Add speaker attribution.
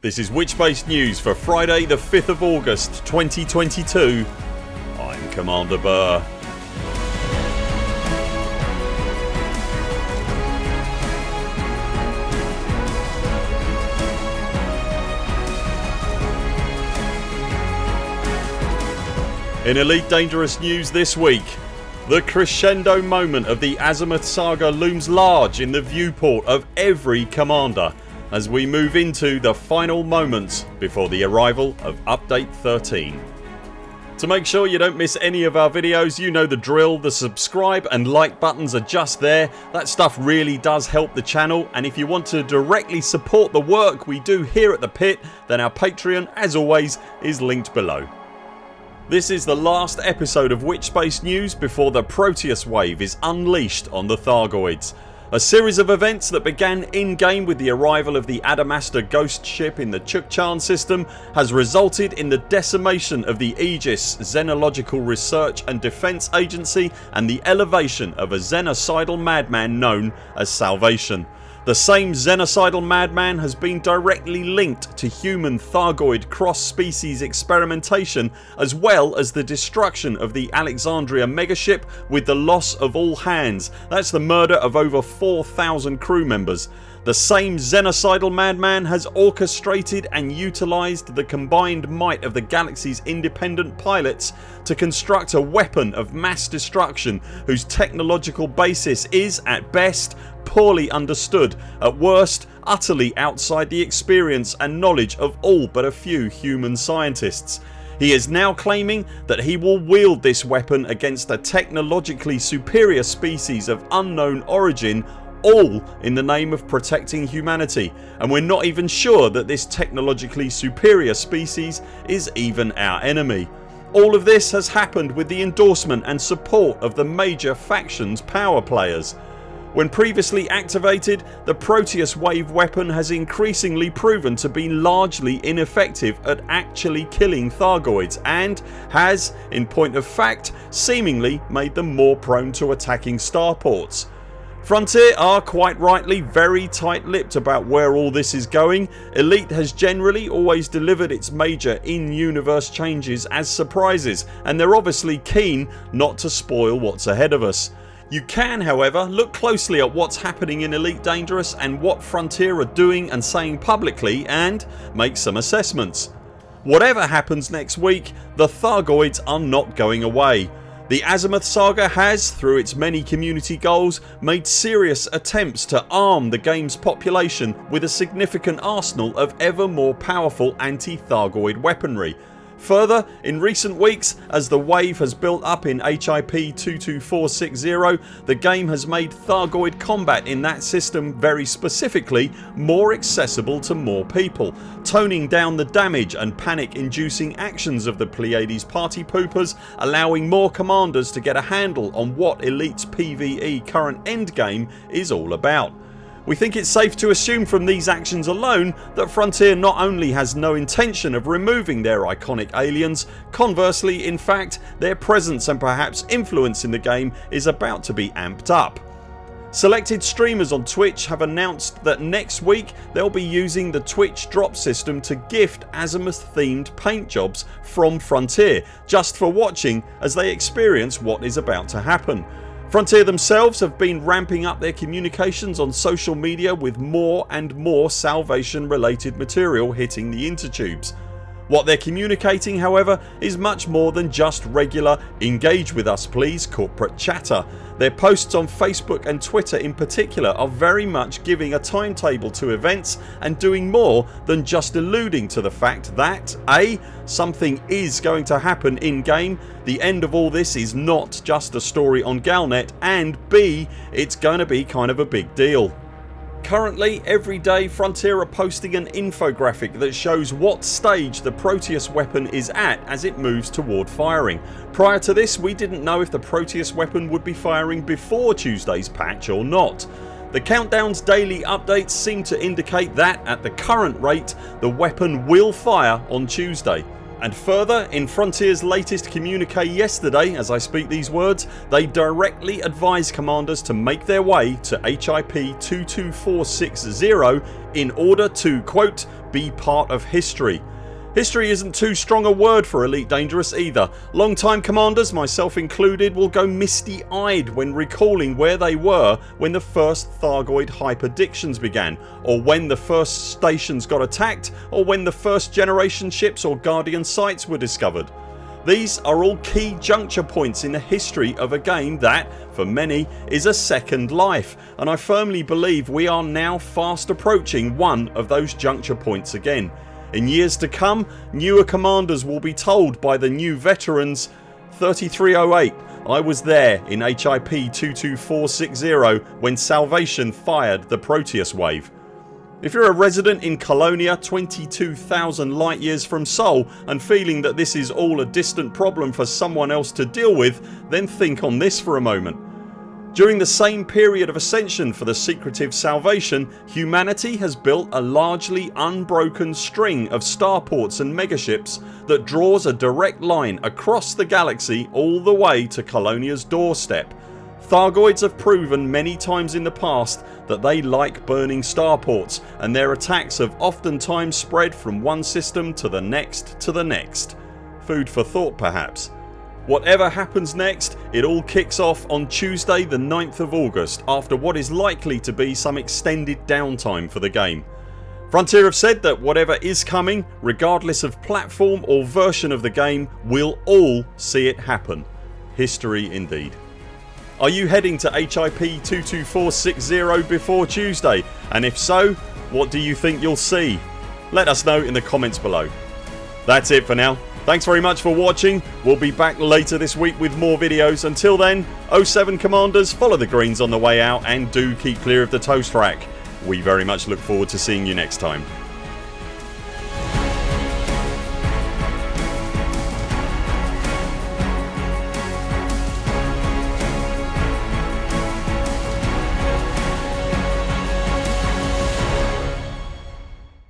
Speaker 1: This is Witchbase News for Friday the 5th of August 2022. I'm Commander Burr. In Elite Dangerous news this week the crescendo moment of the Azimuth saga looms large in the viewport of every commander as we move into the final moments before the arrival of update 13. To make sure you don't miss any of our videos you know the drill. The subscribe and like buttons are just there. That stuff really does help the channel and if you want to directly support the work we do here at the pit then our Patreon as always is linked below. This is the last episode of Witchbase News before the Proteus wave is unleashed on the Thargoids. A series of events that began in game with the arrival of the Adamastor ghost ship in the Chukchan system has resulted in the decimation of the Aegis Xenological Research and Defence Agency and the elevation of a xenocidal madman known as Salvation. The same xenocidal madman has been directly linked to human Thargoid cross species experimentation as well as the destruction of the Alexandria megaship with the loss of all hands. That's the murder of over 4000 crew members. The same xenocidal madman has orchestrated and utilised the combined might of the galaxy's independent pilots to construct a weapon of mass destruction whose technological basis is at best poorly understood, at worst utterly outside the experience and knowledge of all but a few human scientists. He is now claiming that he will wield this weapon against a technologically superior species of unknown origin all in the name of protecting humanity and we're not even sure that this technologically superior species is even our enemy. All of this has happened with the endorsement and support of the major factions power players. When previously activated the Proteus wave weapon has increasingly proven to be largely ineffective at actually killing Thargoids and has, in point of fact, seemingly made them more prone to attacking starports. Frontier are quite rightly very tight lipped about where all this is going. Elite has generally always delivered its major in-universe changes as surprises and they're obviously keen not to spoil what's ahead of us. You can however look closely at what's happening in Elite Dangerous and what Frontier are doing and saying publicly and make some assessments. Whatever happens next week the Thargoids are not going away. The Azimuth saga has, through its many community goals, made serious attempts to arm the games population with a significant arsenal of ever more powerful anti-Thargoid weaponry Further in recent weeks as the wave has built up in HIP 22460 the game has made Thargoid combat in that system very specifically more accessible to more people toning down the damage and panic inducing actions of the Pleiades party poopers allowing more commanders to get a handle on what Elite's PvE current endgame is all about. We think it's safe to assume from these actions alone that Frontier not only has no intention of removing their iconic aliens, conversely in fact their presence and perhaps influence in the game is about to be amped up. Selected streamers on Twitch have announced that next week they'll be using the Twitch drop system to gift Azimuth themed paint jobs from Frontier just for watching as they experience what is about to happen. Frontier themselves have been ramping up their communications on social media with more and more salvation related material hitting the intertubes. What they're communicating however is much more than just regular engage with us please corporate chatter. Their posts on Facebook and Twitter in particular are very much giving a timetable to events and doing more than just alluding to the fact that A. Something is going to happen in game, the end of all this is not just a story on Galnet and B. It's going to be kind of a big deal. Currently every day Frontier are posting an infographic that shows what stage the Proteus weapon is at as it moves toward firing. Prior to this we didn't know if the Proteus weapon would be firing before Tuesdays patch or not. The countdown's daily updates seem to indicate that at the current rate the weapon will fire on Tuesday. And further in Frontiers latest communique yesterday as I speak these words they directly advise commanders to make their way to HIP 22460 in order to quote be part of history History isn't too strong a word for Elite Dangerous either. Long time commanders, myself included, will go misty eyed when recalling where they were when the first Thargoid hyperdictions began or when the first stations got attacked or when the first generation ships or Guardian sites were discovered. These are all key juncture points in the history of a game that, for many, is a second life and I firmly believe we are now fast approaching one of those juncture points again. In years to come newer commanders will be told by the new veterans 3308 I was there in HIP 22460 when Salvation fired the Proteus wave. If you're a resident in Colonia 22,000 light years from Sol and feeling that this is all a distant problem for someone else to deal with then think on this for a moment. During the same period of ascension for the secretive salvation humanity has built a largely unbroken string of starports and megaships that draws a direct line across the galaxy all the way to Colonia's doorstep. Thargoids have proven many times in the past that they like burning starports and their attacks have oftentimes spread from one system to the next to the next. Food for thought perhaps. Whatever happens next it all kicks off on Tuesday the 9th of August after what is likely to be some extended downtime for the game. Frontier have said that whatever is coming regardless of platform or version of the game we'll all see it happen. History indeed. Are you heading to HIP 22460 before Tuesday and if so what do you think you'll see? Let us know in the comments below. That's it for now. Thanks very much for watching. We'll be back later this week with more videos. Until then 0 7 CMDRs follow the greens on the way out and do keep clear of the toast rack. We very much look forward to seeing you next time.